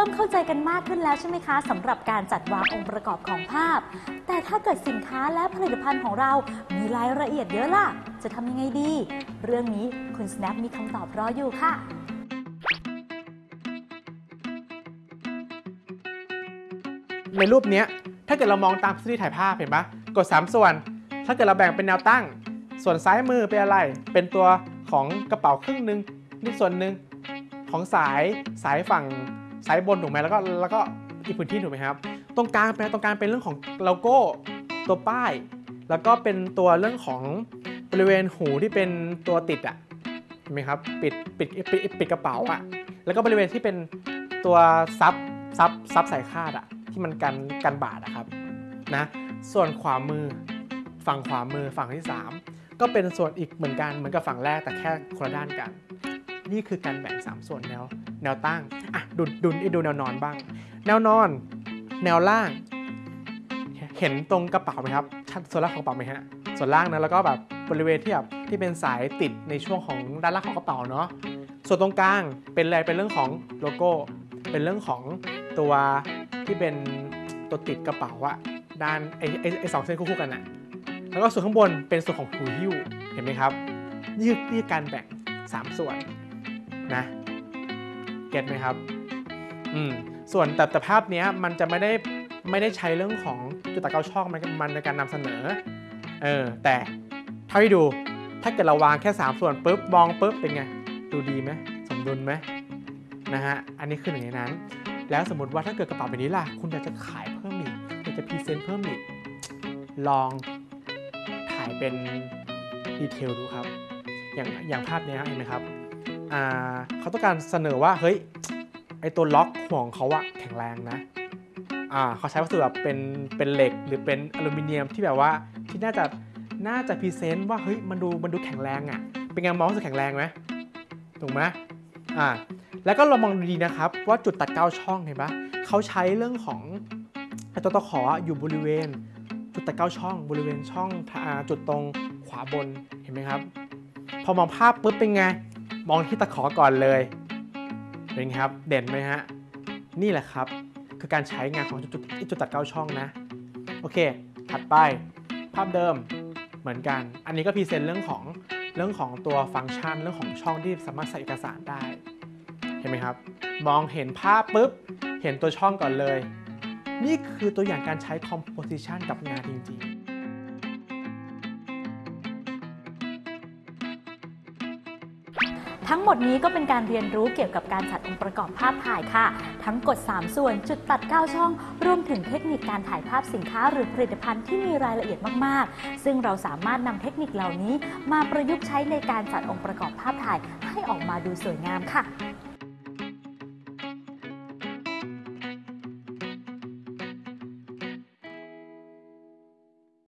ริ่มเข้าใจกันมากขึ้นแล้วใช่ไหมคะสำหรับการจัดวางองค์ประกอบของภาพ แต่ถ้าเกิดสินค้าและผลิตภัณฑ์ของเรา มีรายละเอียดเยอะล่ะ จะทำยังไงดี เรื่องนี้คุณ Snap มีคำตอบรออยู่ค่ะในรูปนี้ถ้าเกิดเรามองตามทฤษฎีถ่ายภาพเห็นปะกด 3 ส่วน ถ้าเกิดเราแบ่งเป็นแนวตั้ง ส่วนซ้ายมือเป็นอะไร เป็นตัวของกระเป๋าครึ่งหนึ่งนี่ส่วนหนึ่งของสายสายฝั่ง สายบนถูกไหมแล้วก็แล้วก็อีกพื้นที่ถูกไหมครับ ตรงกลางเป็นตรงกลางเป็นเรื่องของโลโก้ตัวป้าย แล้วก็เป็นตัวเรื่องของบริเวณหูที่เป็นตัวติดอะเห็นไหมครับปิดปิดปิดปิดกระเป๋าอะแล้วก็บริเวณที่เป็นตัวซับซับซับสายคาดอะที่มันกันกันบาดอะครับนะส่วนขวามือฝั่งขวามือฝั่งที่ 3 ก็เป็นส่วนอีกเหมือนกันเหมือนกับฝั่งแรกแต่แค่คนละด้านกัน นี่คือการแบ่ง 3 ส่วนแนวแนวตั้งอะดูดูดูแนวนอนบ้าง แนวนอน แนวล่าง เห็นตรงกระเป๋าไหมครับชัดส่วนล่างของกระเป๋าไหมฮะส่วนล่างนะแล้วก็แบบบริเวณที่แบบที่เป็นสายติดในช่วงของด้านล่างของกระเป๋าเนาะส่วนตรงกลางเป็นอะไรเป็นเรื่องของโลโก้ เป็นเรื่องของตัวที่เป็นตัวติดกระเป๋าอะด้านไอไอไอสองเส้นคู่กันอะแล้วก็ส่วนข้างบนเป็นส่วนของหูหิ้วเห็นไหมครับนี่คือนี่คือการแบ่ง 3 ส่วน นะเก็ตไหมครับอืมส่วนแต่แต่ภาพนี้มันจะไม่ได้ไม่ได้ใช้เรื่องของจุดตัดเกาช่องมันมันในการนำเสนอเออแต่เท่าที่ดูถ้าเกิดเราวางแค่ 3 ส่วนปุ๊บมองปุ๊บเป็นไงดูดีไหมสมดุลไหมนะฮะอันนี้คือหนึ่งในนั้น แล้วสมมติว่าถ้าเกิดกระเป๋าใบนี้ล่ะ คุณอยากจะขายเพิ่มอีกอยากจะ present เพิ่มอีก ลองถ่ายเป็น detail ดูครับ อย่างอย่างภาพนี้เห็นไหมครับ เขาต้องการเสนอว่าเฮ้ยไอตัวล็อกห่วงเขาอะแข็งแรงนะอ่าเขาใช้วัสดุแบบเป็นเป็นเหล็กหรือเป็นอลูมิเนียมที่แบบว่าที่น่าจะน่าจะ present ว่าเฮ้ยมันดูมันดูแข็งแรงอะเป็นไงมองรู้สึกแข็งแรงไหมถูกไหมอ่าแล้วก็เรามองดูดีนะครับ ว่าจุดตัดเก้าช่องเห็นปะเขาใช้เรื่องของไอตัวตะขออยู่บริเวณ จุดตัดเก้าช่อง บริเวณช่องจุดตรงขวาบนเห็นไหมครับ พอมองภาพปุ๊บเป็นไง มองที่ตะขอก่อนเลยเป็นไงครับเด่นไหมฮะนี่แหละครับคือการใช้งานของจุดจุดจุดตัดเก้าช่องนะ โอเค ถัดไปภาพเดิมเหมือนกัน อันนี้ก็พรีเซนต์เรื่องของเรื่องของตัวฟังก์ชันเรื่องของช่องที่สามารถใส่เอกสารได้ เห็นไหมครับ มองเห็นภาพปุ๊บ เห็นตัวช่องก่อนเลย นี่คือตัวอย่างการใช้ composition กับงานจริง ทั้งหมดนี้ก็เป็นการเรียนรู้เกี่ยวกับการจัดองค์ประกอบภาพถ่ายค่ะ ทั้งกด 3 ส่วนจุดตัด 9 ช่อง รวมถึงเทคนิคการถ่ายภาพสินค้าหรือผลิตภัณฑ์ที่มีรายละเอียดมาก ๆ ซึ่งเราสามารถนำเทคนิคเหล่านี้ มาประยุกต์ใช้ในการจัดองค์ประกอบภาพถ่ายให้ออกมาดูสวยงามค่ะ